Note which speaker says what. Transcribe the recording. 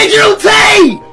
Speaker 1: Digital T!